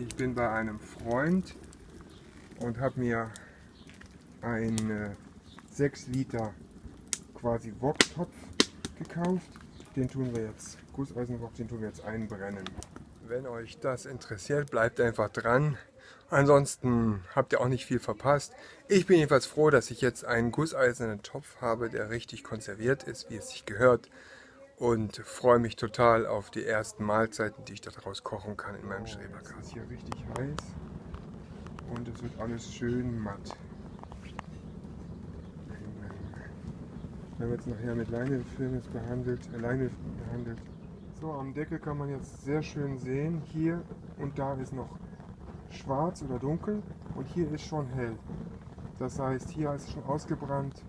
Ich bin bei einem Freund und habe mir einen 6 Liter quasi Woktopf gekauft. Den tun wir jetzt, Gusseisenwok, den tun wir jetzt einbrennen. Wenn euch das interessiert, bleibt einfach dran. Ansonsten habt ihr auch nicht viel verpasst. Ich bin jedenfalls froh, dass ich jetzt einen gusseisernen Topf habe, der richtig konserviert ist, wie es sich gehört. Und freue mich total auf die ersten Mahlzeiten, die ich daraus kochen kann in meinem Schrebergarten. Es ist hier richtig heiß und es wird alles schön matt. Wir haben jetzt nachher mit Leinwandfilm behandelt, äh, behandelt. So, am Deckel kann man jetzt sehr schön sehen, hier und da ist noch schwarz oder dunkel und hier ist schon hell. Das heißt, hier ist es schon ausgebrannt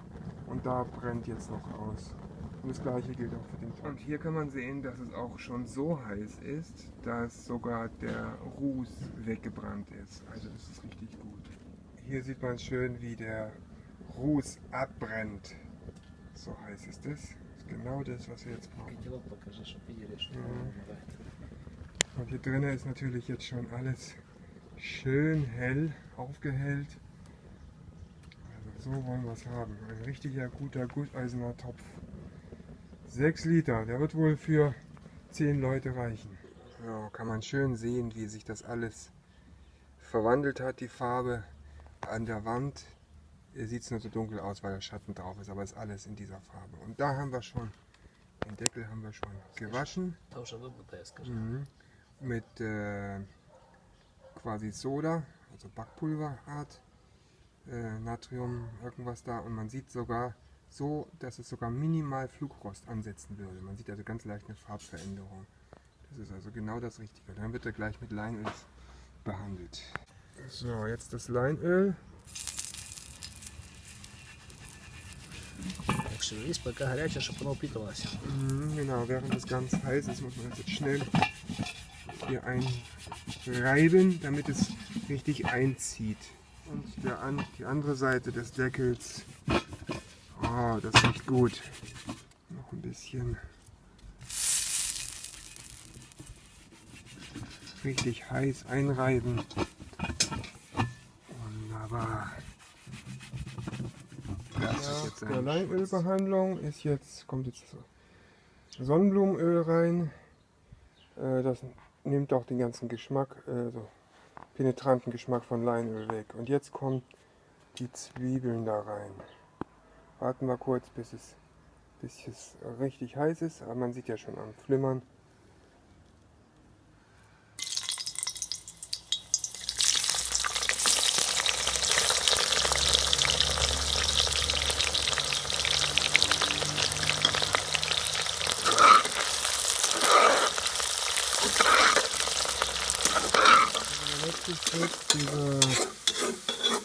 und da brennt jetzt noch aus. Und das gleiche gilt auch für den Topf. Und hier kann man sehen, dass es auch schon so heiß ist, dass sogar der Ruß weggebrannt ist. Also das ist richtig gut. Hier sieht man schön, wie der Ruß abbrennt. So heiß ist es. Das ist genau das, was wir jetzt brauchen. Mhm. Und hier drinnen ist natürlich jetzt schon alles schön hell aufgehellt. Also so wollen wir es haben. Ein richtiger guter Gusseisener Topf. 6 Liter, der wird wohl für 10 Leute reichen. So kann man schön sehen, wie sich das alles verwandelt hat, die Farbe an der Wand. Sieht es nur so dunkel aus, weil der Schatten drauf ist, aber ist alles in dieser Farbe. Und da haben wir schon, den Deckel haben wir schon gewaschen. Mhm. Mit äh, quasi Soda, also Backpulverart, äh, Natrium, irgendwas da. Und man sieht sogar so, dass es sogar minimal Flugrost ansetzen würde. Man sieht also ganz leicht eine Farbveränderung. Das ist also genau das Richtige. Dann wird er gleich mit Leinöl behandelt. So, jetzt das Leinöl. Genau, während es ganz heiß ist, muss man das jetzt schnell hier einreiben, damit es richtig einzieht. Und der, die andere Seite des Deckels Oh, das riecht gut. Noch ein bisschen. Richtig heiß einreiben. Wunderbar. Das ja, ist jetzt der Leinölbehandlung ist jetzt, kommt jetzt Sonnenblumenöl rein. Äh, das nimmt auch den ganzen Geschmack, äh, so penetranten Geschmack von Leinöl weg. Und jetzt kommen die Zwiebeln da rein. Warten wir kurz, bis es, bis es richtig heiß ist. Aber man sieht ja schon am Flimmern. Diese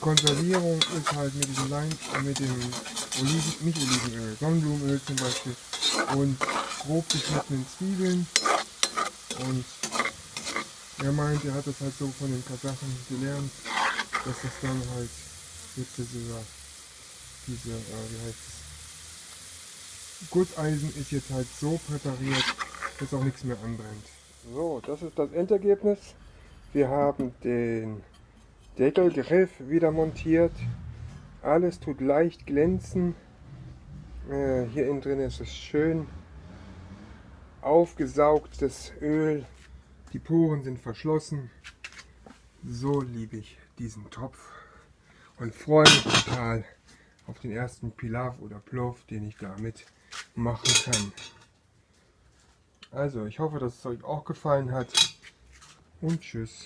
Konservierung ist halt mit diesem Leim, mit dem Oliven, nicht Olivenöl, Sonnenblumenöl zum Beispiel und grob geschnittenen Zwiebeln und er meint, er hat das halt so von den Kasachen gelernt, dass das dann halt jetzt dieser, diese, äh, wie heißt es, Gusseisen ist jetzt halt so präpariert, dass auch nichts mehr anbrennt. So, das ist das Endergebnis. Wir haben den Deckelgriff wieder montiert. Alles tut leicht glänzen. Äh, hier innen drin ist es schön aufgesaugt, das Öl. Die Poren sind verschlossen. So liebe ich diesen Topf und freue mich total auf den ersten Pilaf oder Plov, den ich damit machen kann. Also, ich hoffe, dass es euch auch gefallen hat und tschüss.